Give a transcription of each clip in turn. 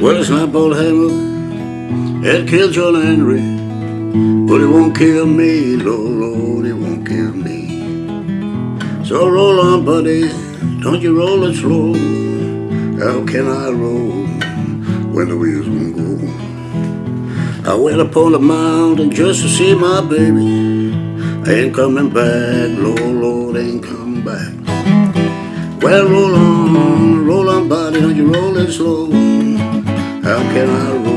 Well, it's my Paul Hammer that killed John Henry, but it won't kill me, Lord, Lord, it won't kill me. So roll on, buddy, don't you roll it slow. How can I roll when the wheels won't go? I went upon the mountain just to see my baby. Ain't coming back, Lord, Lord, ain't coming back. Well, roll on, roll on, buddy, don't you roll it slow. How can I roll,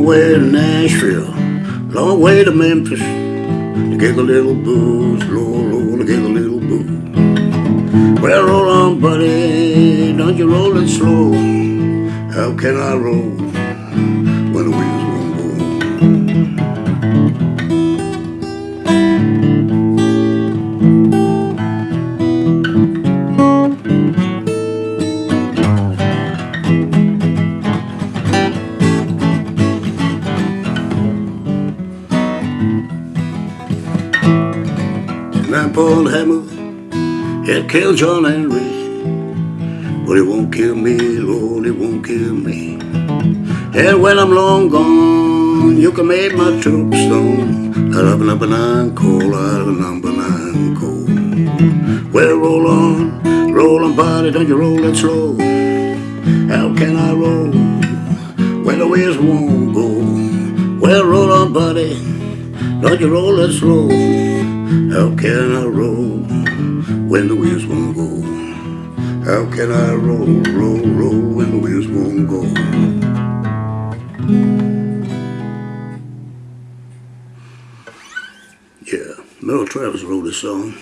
Way to Nashville, long way to Memphis to get a little booze, low, low, to get a little booze. Well, roll on, buddy, don't you roll it slow. How can I roll And Paul Hammer it killed John Henry, but it won't kill me, Lord, it won't kill me. And when I'm long gone, you can make my tombstone out of number nine coal, out of number nine coal. Well, roll on, roll on, body, don't you roll it slow. How can I roll when the wheels won't go? Well, roll on, buddy, don't you roll it slow. How can I roll when the wheels won't go? How can I roll, roll, roll when the wheels won't go? Yeah, Merle Travis wrote this song.